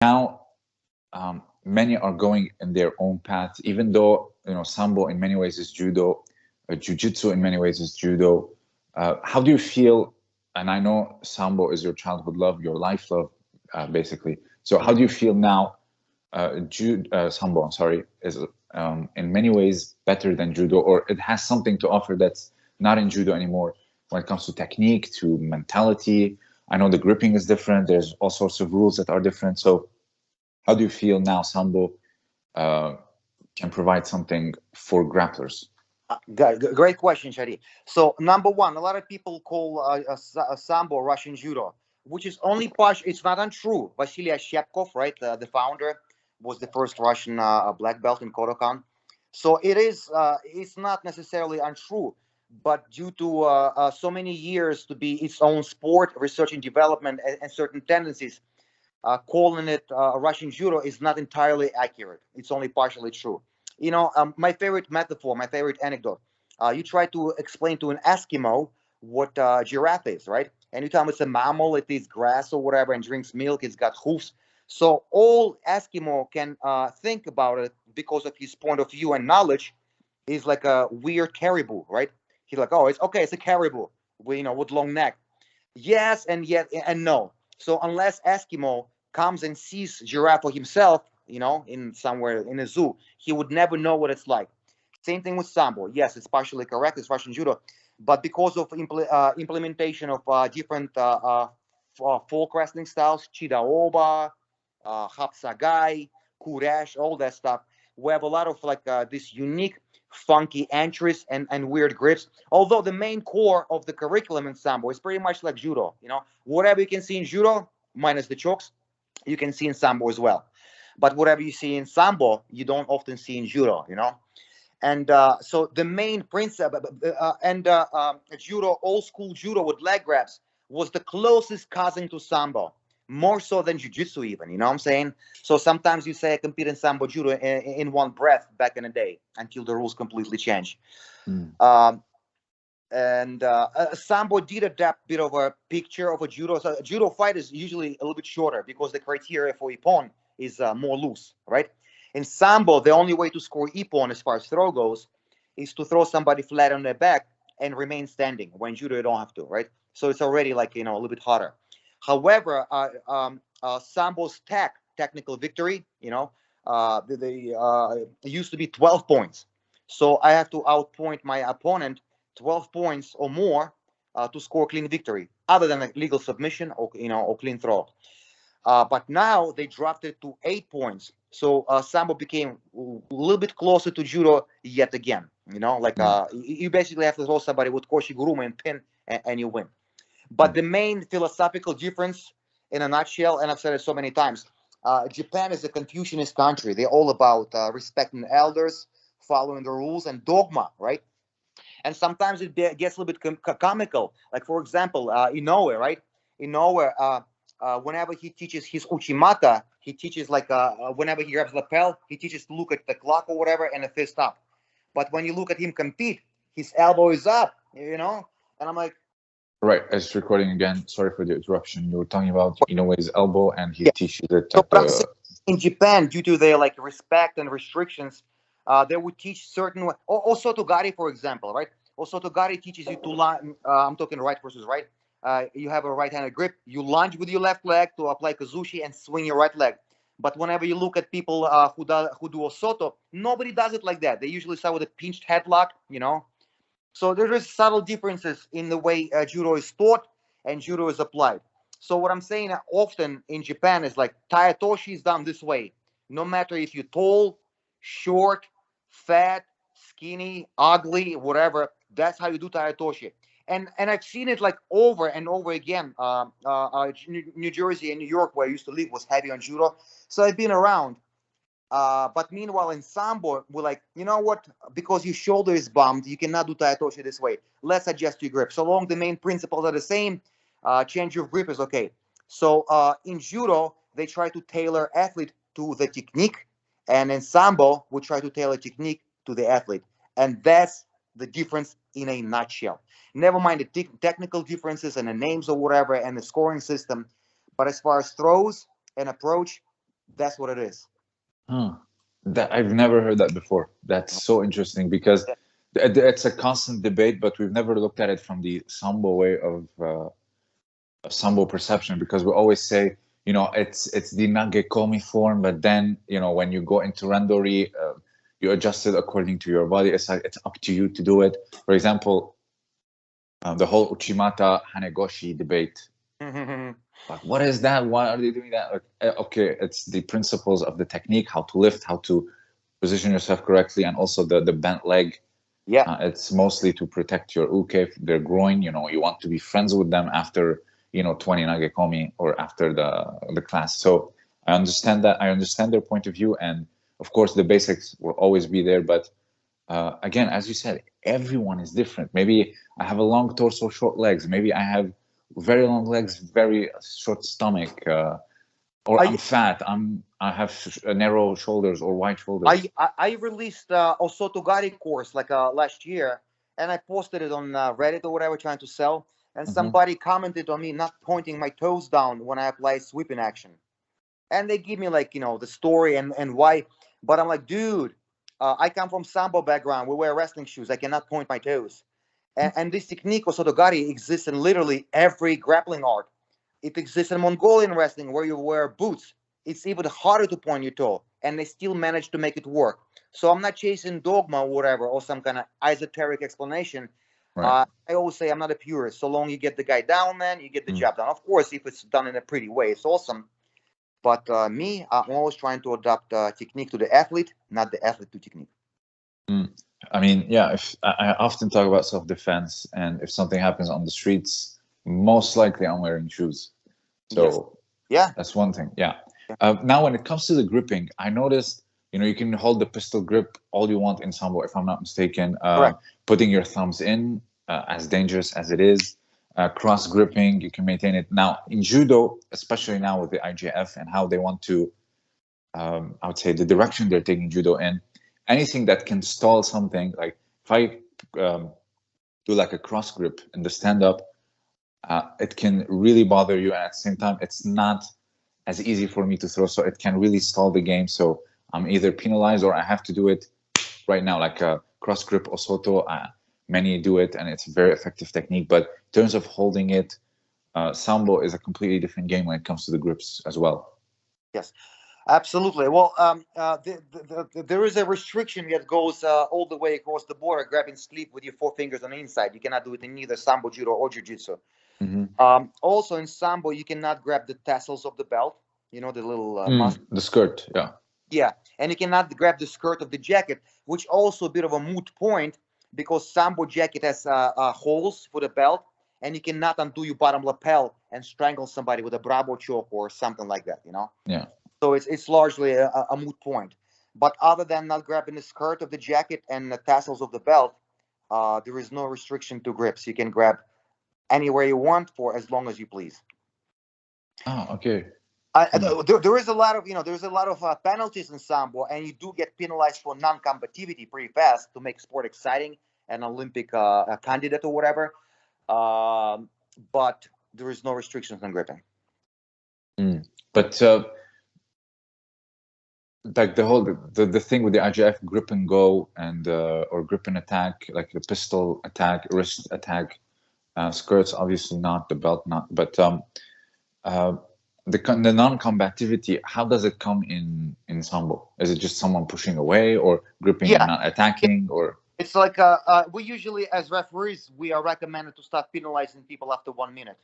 now um, many are going in their own path, even though you know sambo in many ways is judo, uh, jujitsu in many ways is judo. Uh, how do you feel? And I know sambo is your childhood love, your life love, uh, basically. So how do you feel now? Uh, ju- uh, sambo, I'm sorry, is um, in many ways better than judo, or it has something to offer that's not in judo anymore when it comes to technique, to mentality. I know the gripping is different. There's all sorts of rules that are different. So how do you feel now Sambo uh, can provide something for grapplers? Uh, great question, Shadi. So number one, a lot of people call uh, a, a Sambo Russian Judo, which is only partial. It's not untrue. Vasily Oshchepkov, right, uh, the founder, was the first Russian uh, black belt in Kodokan. So it is. Uh, it's not necessarily untrue, but due to uh, so many years to be its own sport, research and development, and, and certain tendencies, uh, calling it uh, Russian judo is not entirely accurate. It's only partially true. You know, um, my favorite metaphor, my favorite anecdote. Uh, you try to explain to an Eskimo what uh, giraffe is, right? And you tell him it's a mammal, it eats grass or whatever, and drinks milk. It's got hoofs. So all Eskimo can uh, think about it because of his point of view and knowledge is like a weird caribou, right? He's like, oh, it's okay, it's a caribou, you know, with long neck. Yes, and yet and no. So unless Eskimo comes and sees giraffe for himself, you know, in somewhere in a zoo, he would never know what it's like. Same thing with sambo. Yes, it's partially correct. It's Russian judo, but because of impl uh, implementation of uh, different uh, uh, uh folk wrestling styles, chidaoba, uh, hapsagai, kuresh, all that stuff, we have a lot of like uh, this unique, funky entries and and weird grips. Although the main core of the curriculum in sambo is pretty much like judo. You know, whatever you can see in judo, minus the chokes, you can see in sambo as well. But whatever you see in sambo, you don't often see in judo, you know. And uh, so the main principle, uh, uh, and uh, um, judo, old school judo with leg grabs, was the closest cousin to sambo, more so than jiu-jitsu even, you know what I'm saying? So sometimes you say I compete in sambo judo in, in one breath back in the day until the rules completely change. Mm. Um, and uh, uh, Sambo did adapt a bit of a picture of a judo. So a judo fight is usually a little bit shorter because the criteria for ippon is uh, more loose, right? In Sambo, the only way to score ippon as far as throw goes is to throw somebody flat on their back and remain standing. When judo, you don't have to, right? So it's already like you know a little bit harder. However, uh, um, uh, Sambo's tech technical victory, you know, uh, the, the uh, used to be 12 points. So I have to outpoint my opponent 12 points or more uh, to score clean victory, other than a legal submission or you know or clean throw. Uh, but now they dropped it to eight points, so uh, sambo became a little bit closer to judo yet again. You know, like uh, you basically have to throw somebody with koshiguruma and pin, and, and you win. But the main philosophical difference, in a nutshell, and I've said it so many times, uh, Japan is a Confucianist country. They're all about uh, respecting elders, following the rules, and dogma, right? and sometimes it gets a little bit com comical. Like for example, uh, Inoue, right? Inoue, uh, uh, whenever he teaches his uchimata, he teaches like uh, uh, whenever he grabs lapel, he teaches to look at the clock or whatever and a fist up. But when you look at him compete, his elbow is up, you know, and I'm like. Right, as recording again. Sorry for the interruption. You were talking about Inoue's elbow, and he yeah. teaches it. So in Japan, due to their like respect and restrictions, uh, they would teach certain osotogari, for example, right? Osotogari teaches you to line. Uh, I'm talking right versus right. Uh, you have a right-handed grip. You lunge with your left leg to apply kazushi and swing your right leg. But whenever you look at people uh, who do who do osoto, nobody does it like that. They usually start with a pinched headlock, you know. So there is subtle differences in the way uh, judo is taught and judo is applied. So what I'm saying often in Japan is like tai otoshi is done this way. No matter if you're tall, short, fat, skinny, ugly, whatever. That's how you do tai otoshi. And and I've seen it like over and over again. Uh, uh, uh, New Jersey and New York, where I used to live, was heavy on judo, so I've been around. Uh, but meanwhile, in sambo, we're like, you know what? Because your shoulder is bumped, you cannot do tai otoshi this way. Let's adjust your grip. So long the main principles are the same, uh, change your grip is okay. So uh, in judo, they try to tailor athlete to the technique and in Sambo, we try to tailor technique to the athlete. And that's the difference in a nutshell. Never mind the te technical differences and the names or whatever and the scoring system. But as far as throws and approach, That's what it is. Huh. That I've never heard that before. That's so interesting because it's a constant debate, but we've never looked at it from the sambo way of uh, of sambo perception because we always say, you know, it's it's the nagekomi form, but then you know when you go into randori, uh, you adjust it according to your body. It's like it's up to you to do it. For example, uh, the whole Uchimata Hanegoshi debate. Like, what is that? Why are they doing that? Like, eh, okay, it's the principles of the technique, how to lift, how to position yourself correctly, and also the the bent leg. yeah. Uh, it's mostly to protect your uke, their groin. You know, you want to be friends with them after you know 20 nagekomi or after the the class. So I understand that. I understand their point of view, and of course the basics will always be there. But uh, again, as you said, everyone is different. Maybe I have a long torso, short legs. Maybe I have very long legs, very short stomach, uh, or I- I'm fat. I'm I have sh- uh, narrow shoulders or wide shoulders. I, I I released uh, Osotogari course like uh, last year, and I posted it on uh, Reddit or whatever, trying to sell. And Mhm. somebody commented on me not pointing my toes down when I apply sweeping action, and they give me like you know the story and and why. But I'm like, dude, uh, I come from sambo background. We wear wrestling shoes. I cannot point my toes. And, and this technique Osotogari exists in literally every grappling art. It exists in Mongolian wrestling where you wear boots. It's even harder to point your toe and they still manage to make it work. So i'm not chasing dogma or whatever or some kind of esoteric explanation. Right. uh, i always say i'm not a purist so long you get the guy down man you get the Mm. job done. Of course if it's done in a pretty way it's awesome. But uh, me i'm always trying to adapt uh, technique to the athlete not the athlete to technique I mean, yeah, if I, often talk about self-defense, and if something happens on the streets, most likely I'm wearing shoes. So Yes. yeah that's one thing. Yeah. Yeah. Uh, now, when it comes to the gripping, I noticed, you know, you can hold the pistol grip all you want in sambo, if I'm not mistaken. Uh, Correct. Putting your thumbs in, uh, as dangerous as it is. Uh, cross gripping, you can maintain it. Now, in judo, especially now with the IJF and how they want to, um, I would say, the direction they're taking judo in, anything that can stall something, like if I um, do like a cross grip in the stand up, uh, it can really bother you. And at the same time, it's not as easy for me to throw. So it can really stall the game. So I'm either penalized or I have to do it right now, like a cross grip osoto. Uh, many do it and it's a very effective technique. But in terms of holding it, uh, sambo is a completely different game when it comes to the grips as well. Absolutely. Well, um, uh, the, the, the, there is a restriction that goes uh, all the way across the border, grabbing sleep with your four fingers on the inside. You cannot do it in either sambo, judo, or jiu-jitsu. Mhm. Um, also, in sambo, you cannot grab the tassels of the belt. You know the little uh, Mm, the skirt, yeah. yeah, and you cannot grab the skirt of the jacket, which also a bit of a moot point because sambo jacket has uh, uh, holes for the belt, and you cannot undo your bottom lapel and strangle somebody with a bravo choke or something like that. You know. Yeah. So it's it's largely a, a- moot point. But other than not grabbing the skirt of the jacket and the tassels of the belt, uh, there is no restriction to grips. You can grab anywhere you want for as long as you please. Oh, okay. I, Hmm. there, there is a lot of you know there's a lot of uh, penalties in sambo, and you do get penalized for non-combativity pretty fast to make sport exciting, an Olympic uh, candidate or whatever. Um, but there is no restrictions on gripping. But uh, like the whole the, the thing with the IJF grip and go and uh, or grip and attack, like the pistol attack, wrist attack, uh, skirts obviously not the belt not, but um, uh, the con- the non-combativity. How does it come in in sambo? Is it just someone pushing away or gripping Yeah. and not attacking or? It's like uh, uh, we usually, as referees, we are recommended to start penalizing people after one minute.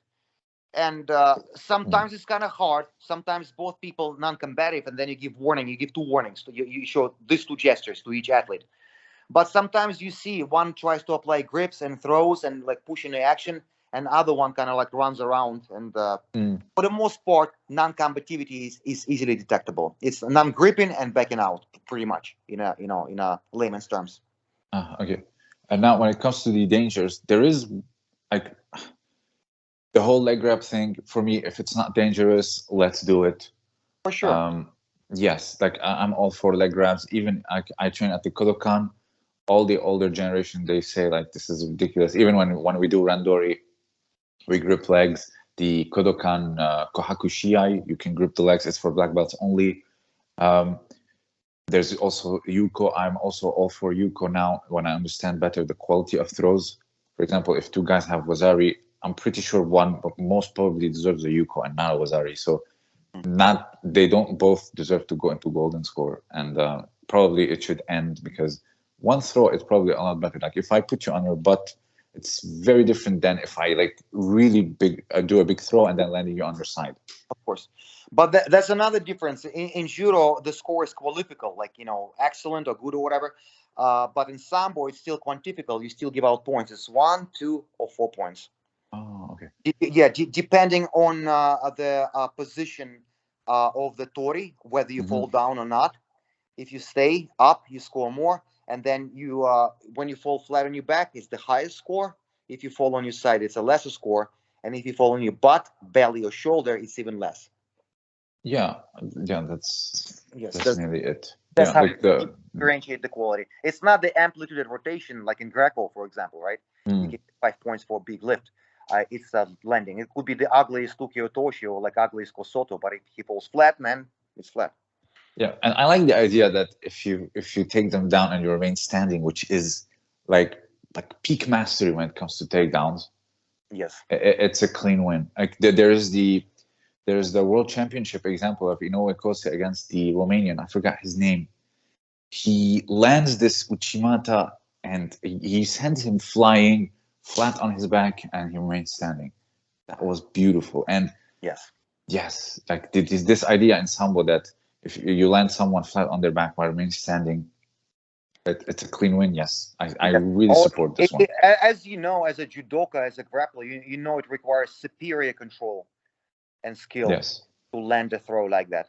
And uh, sometimes it's kind of hard. Sometimes both people non-combative, and then you give warning. You give two warnings. You, you show these two gestures to each athlete. But sometimes you see one tries to apply grips and throws and like pushing the action, and other one kind of like runs around. And uh, Mm. for the most part, non-combativity is, is easily detectable. It's non-gripping and backing out, pretty much, in a you know in a layman's terms. Ah, okay. And now when it comes to the dangers, there is like the whole leg grab thing. For me, if it's not dangerous, let's do it. For sure. Um, yes, like I- I'm all for leg grabs. Even I, I train at the Kodokan. All the older generation they say like this is ridiculous. Even when when we do randori, we grip legs. The Kodokan uh, Kohaku Shiai, you can grip the legs. It's for black belts only. Um, there's also Yuko. I'm also all for Yuko now when I understand better the quality of throws. For example, if two guys have Wazari, I'm pretty sure one, but most probably deserves a Yuko and not a Wazari. So not they don't both deserve to go into golden score, and uh, probably it should end because one throw is probably a lot better. Like if I put you on your butt, it's very different than if I like really big uh, do a big throw and then landing you on your side. Of course, but th- that's another difference. In, in judo, the score is qualifical, like you know, excellent or good or whatever. Uh, but in sambo, it's still quantifical. You still give out points. It's one, two, or four points. Oh, okay. D- yeah, d- depending on uh, the uh, position uh, of the tori, whether you Mhm. fall down or not. If you stay up, you score more, and then you uh, when you fall flat on your back, it's the highest score. If you fall on your side, it's a lesser score, and if you fall on your butt, belly, or shoulder, it's even less. Yeah, yeah, that's Yes, that's that's, nearly it. that's yeah, how like the differentiate the quality. It's not the amplitude and rotation like in Greco, for example, right? You mm, get five points for a big lift. Uh, it's a landing. It could be the ugliest Tukio Toshi or like ugliest Kosoto, but if he falls flat, man, it's flat. yeah, and I like the idea that if you if you take them down and you remain standing, which is like like peak mastery when it comes to takedowns, Yes. i- i- it's a clean win. Like there, there's the there's the world championship example of Inoue Kosei against the Romanian. I forgot his name. He lands this Uchimata and he sends him flying flat on his back, and he remains standing. That was beautiful. And Yes. yes, like this this idea in sambo that if you land someone flat on their back while remaining standing, it, it's a clean win. Yes, I, I really Oh, support this It- one. it- as you know, as a judoka, as a grappler, you, you know it requires superior control and skill Yes. to land a throw like that,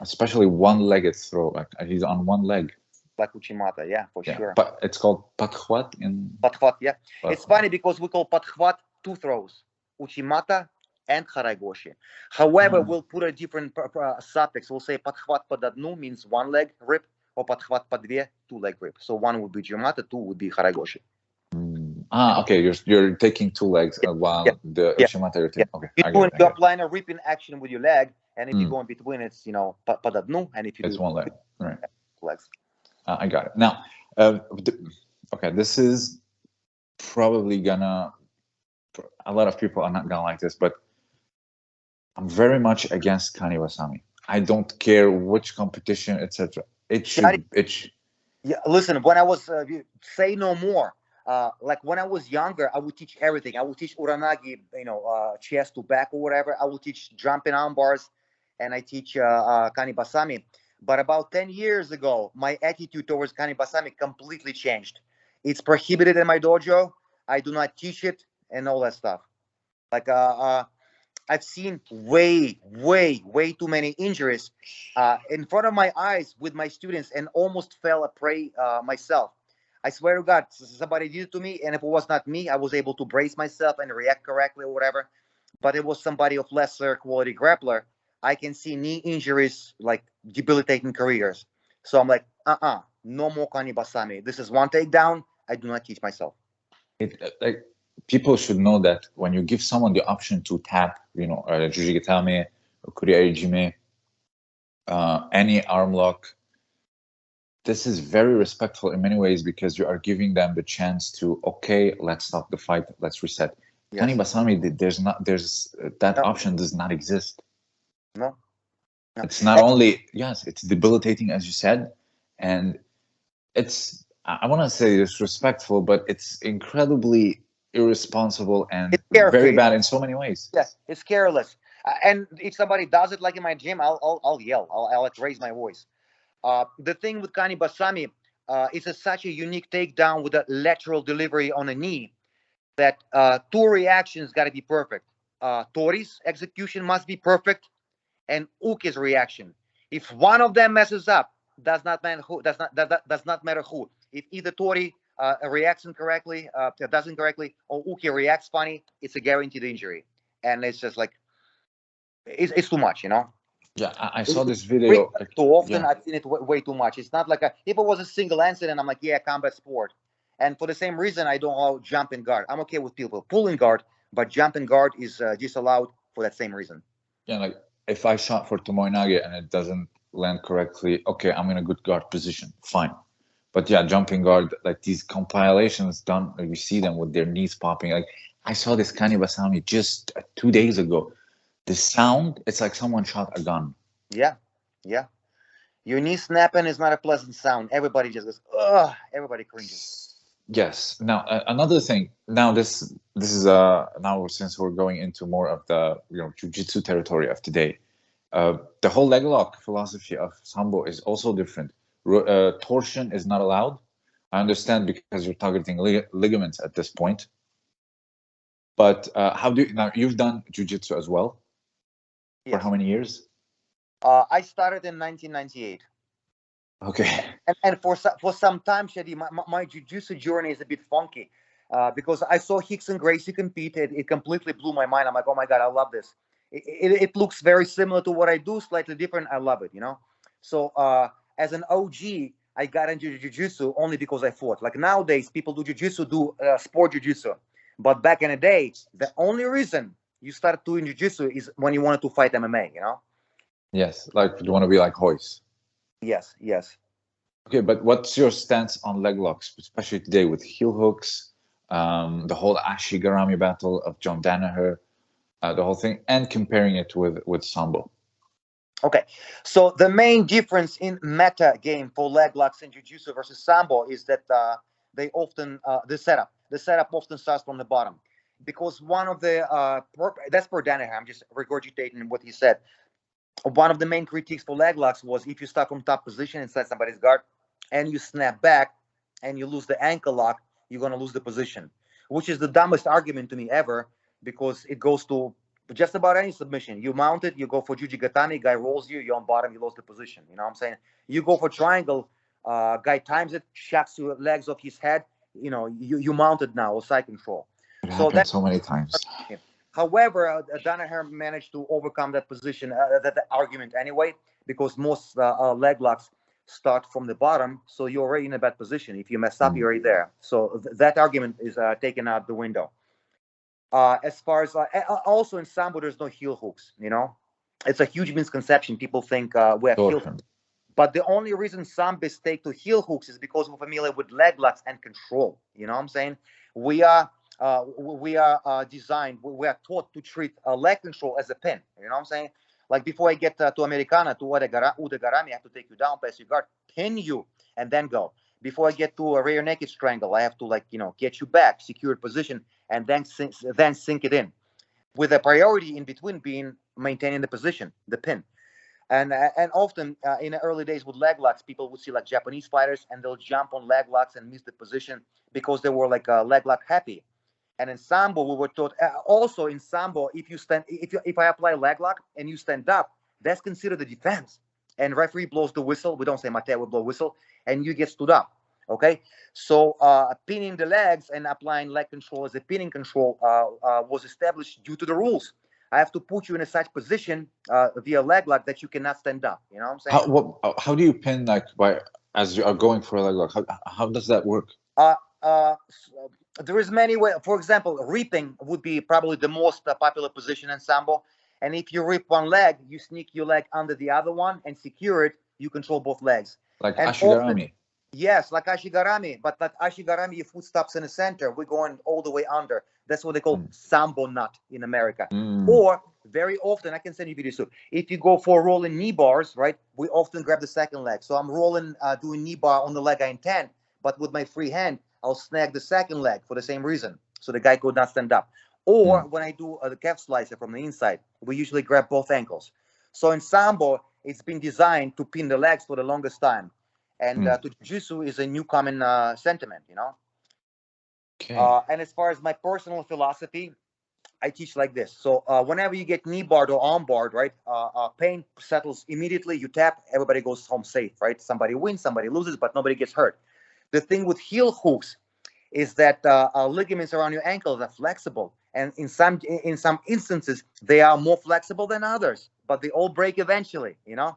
especially one-legged throw. Like he's on one leg. Like Uchimata. Yeah, for Yeah, sure. but it's called pakhwat in. Patkhvat, yeah. It's funny because we call Patkhvat two throws, Uchimata and Haraigoshi. However, Mhm. we'll put a different pr- suffix. We'll say Patkhvat padadnu means one leg rip, or Patkhvat padve, two leg rip. So one would be Uchimata, two would be Haraigoshi. Mm. Ah, okay. You're you're taking two legs uh, while Yeah. the Yeah. Uchimata you're taking. Okay, You're, I doing, get it, I you're applying a ripping action with your leg, and if you Mm. go in between, it's, you know, pa- padadnu, and if you It's do one leg. Right. legs. Uh, I got it. Now, uh, okay, this is probably gonna. A lot of people are not gonna like this, but I'm very much against Kani Basami. I don't care which competition, etc. It should. It sh- Yeah, listen, when I was, uh, say no more. Uh, like when I was younger, I would teach everything. I would teach uranage, you know, uh, chest to back or whatever. I would teach jumping arm bars, and I teach uh, uh, kanibasami. But about 10 years ago, my attitude towards kanibasami completely changed. It's prohibited in my dojo. I do not teach it and all that stuff. Like, uh, uh, I've seen way, way, way too many injuries uh, in front of my eyes with my students and almost fell a prey uh, myself. I swear to God, somebody did it to me, and if it was not me, I was able to brace myself and react correctly or whatever. But it was somebody of lesser quality grappler. I can see knee injuries like debilitating careers. So I'm like, uh-uh, no more Kani Basami. This is one takedown. I do not teach myself. it uh, like people should know that when you give someone the option to tap, you know, uh, Jujigatame, Kuriai Jime, uh, any arm lock, this is very respectful in many ways because you are giving them the chance to, okay, let's stop the fight, let's reset. Yes. Kani Basami, there's not, there's uh, that No. option does not exist. No. No. It's not only yes, it's debilitating as you said, and it's I want to say disrespectful, but it's incredibly irresponsible and very bad in so many ways. Yes, it's careless. Uh, and if somebody does it like in my gym, I'll I'll, I'll yell. I'll, I'll like raise my voice. Uh, the thing with Kani Basami, uh, it's a, such a unique takedown with a lateral delivery on a knee that uh, two reactions got to be perfect. Uh, Tori's execution must be perfect, and Uke's reaction. If one of them messes up, does not matter who. Does not that, that does not matter who. If either Tori uh, reacts incorrectly, uh, doesn't correctly, or Uke reacts funny, it's a guaranteed injury and it's just like it's, it's too much you know Yeah, I, I saw this video. like, too often yeah. i've seen it way, way too much it's not like a if it was a single incident i'm like yeah combat sport and for the same reason i don't allow jumping guard i'm okay with people pulling guard but jumping guard is uh, disallowed for that same reason Yeah, like if I shot for Tomoenage and it doesn't land correctly. Okay, I'm in a good guard position. Fine. But yeah, jumping guard, like these compilations done, you see them with their knees popping. Like I saw this Kani Basami just uh, two days ago. The sound, it's like someone shot a gun. Yeah, yeah. Your knee snapping is not a pleasant sound. Everybody just goes, ugh. Everybody cringes. Yes. Now uh, another thing. Now this this is uh now since we're going into more of the you know jujitsu territory of today, uh, the whole leg lock philosophy of sambo is also different. Uh, torsion is not allowed. I understand because you're targeting lig ligaments at this point. But uh, how do you, now you've done jujitsu as well? Yes. For how many years? Uh, I started in 1998. Okay. And, and for for some time, Shadi, my, my, jiu-jitsu journey is a bit funky uh, because I saw Rickson Gracie compete. It, it completely blew my mind. I'm like, oh my god, I love this. It, it, it, looks very similar to what I do, slightly different. I love it, you know. So uh, as an OG, I got into jiu-jitsu only because I fought. Like nowadays, people do jiu-jitsu, do uh, sport jiu-jitsu. But back in the day, the only reason you start doing jiu-jitsu is when you wanted to fight MMA, you know? Yes, like you want to be like Royce. Yes, yes. Okay, but what's your stance on leg locks, especially today with heel hooks, um, the whole Ashigarami battle of John Danaher, uh, the whole thing, and comparing it with with Sambo? Okay, so the main difference in meta game for leg locks in Jiu-Jitsu versus Sambo is that uh, they often uh, the setup the setup often starts from the bottom because one of the uh, that's for Danaher. I'm just regurgitating what he said one of the main critiques for leg locks was if you start from top position inside somebody's guard and you snap back and you lose the ankle lock, you're going to lose the position, which is the dumbest argument to me ever because it goes to just about any submission. You mount it, you go for jujigatame, guy rolls you, you're on bottom, you lost the position. You know what I'm saying? You go for triangle, uh, guy times it, shocks your legs off his head, you know, you, you mounted now, or side control. It so that's so many times. However, uh, Danaher managed to overcome that position, uh, that, that, argument anyway, because most uh, uh, leg locks start from the bottom, so you're already in a bad position. If you mess up, you're already there. So th- that argument is uh, taken out the window. Uh, as far as also in sambo, there's no heel hooks. You know, it's a huge misconception. People think we have heel hooks. But the only reason some take to heel hooks is because we're familiar with leg locks and control. You know what I'm saying? We are uh, we are uh, designed, we are taught to treat uh, leg control as a pin. You know what I'm saying? Like before I get uh, to Americana, to Udegarami, I have to take you down, pass your guard, pin you, and then go. Before I get to a rear naked strangle, I have to like, you know, get you back, secure position, and then sink, then sink it in. With a priority in between being maintaining the position, the pin. And uh, and often uh, in the early days with leg locks, people would see like Japanese fighters and they'll jump on leg locks and miss the position because they were like leg lock happy and in sambo, we were taught uh, also in sambo, if you stand, if you, if I apply leg lock and you stand up, that's considered a defense. And referee blows the whistle. We don't say mate, we blow whistle, and you get stood up. Okay, so uh, pinning the legs and applying leg control as a pinning control uh, uh, was established due to the rules. I have to put you in a such position uh, via leg lock that you cannot stand up. You know what I'm saying? How, what, how do you pin like by as you are going for a leg lock? How, how does that work? Uh, uh, there is many way. For example, reaping would be probably the most uh, popular position in sambo. And if you rip one leg, you sneak your leg under the other one and secure it. You control both legs. Like and Ashigarami. Often, yes, like Ashigarami. But that Ashigarami, your foot stops in the center. We're going all the way under. That's what they call mm. sambo knot in America. Mm. Or very often, I can send you videos too. If you go for rolling knee bars, right? We often grab the second leg. So I'm rolling, uh, doing knee bar on the leg I intend, but with my free hand, I'll snag the second leg for the same reason. So the guy could not stand up. Or mm. when I do uh, the calf slicer from the inside, we usually grab both ankles. So in Sambo, it's been designed to pin the legs for the longest time. And mm. uh, to Jiu-Jitsu is a new common uh, sentiment, you know? Okay. Uh, and as far as my personal philosophy, I teach like this. So uh, whenever you get knee barred or arm barred, right, uh, uh, pain settles immediately. You tap, everybody goes home safe, right? Somebody wins, somebody loses, but nobody gets hurt. The thing with heel hooks is that uh, uh, ligaments around your ankles are flexible, and in some in some instances they are more flexible than others, but they all break eventually. You know,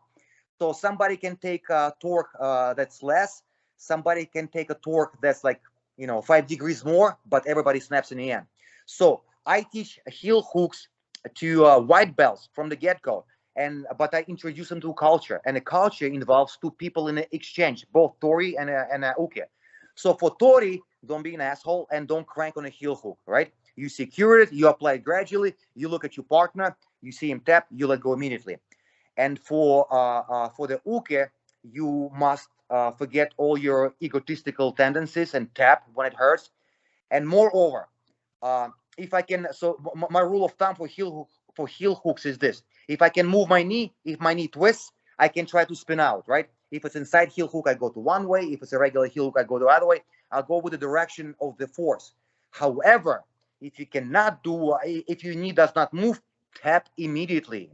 so somebody can take a torque uh, that's less, somebody can take a torque that's like you know five degrees more, but everybody snaps in the end. So I teach heel hooks to uh, white belts from the get go, and but I introduce them to culture, and the culture involves two people in an exchange, both Tori and uh, and uh, Uke. So for Tori, don't be an asshole and don't crank on a heel hook, right? You secure it, you apply it gradually, you look at your partner, you see him tap, you let go immediately. And for uh, uh for the Uke, you must uh, forget all your egotistical tendencies and tap when it hurts. And moreover, uh, if I can, so my rule of thumb for heel for heel hooks is this: if I can move my knee, if my knee twists, I can try to spin out, right? If it's inside heel hook, I go to one way. If it's a regular heel hook, I go the other way. I'll go with the direction of the force. However, if you cannot do, if your knee does not move, tap immediately.